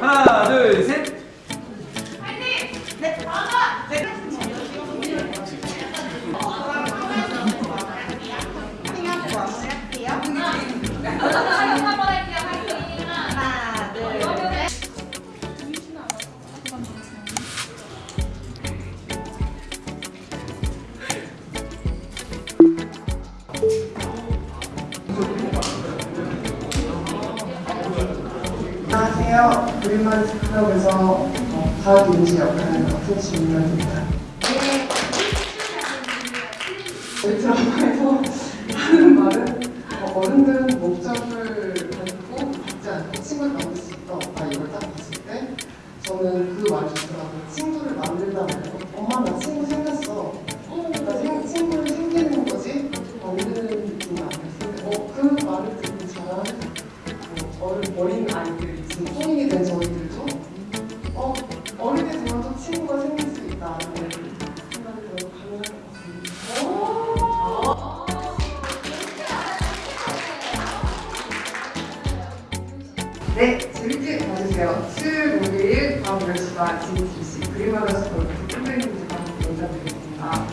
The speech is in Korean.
하나 둘셋. 그림만 클럽에서 어, 과학 인지 역할을 맡은 신민입니다. 저희 드라마에서 하는 말은 어, 어른들은 목적을 가지고 갖지 않고 친구를 만들 수 있다. 아, 이걸 딱 봤을 때 저는 그 말이 좋더라고요. 친구를 만들다 말고 엄마 나 친구 생겼어. 나 생, 친구를 생기는 거지 만드는 느낌이 아니었어요. 어, 그 말을 듣고 저는 뭐 어린, 어린 아이들 네, 재밌게 봐주세요. 수요일, 목요일 밤 10시가 GTC 그림하면서 인사드리겠습니다.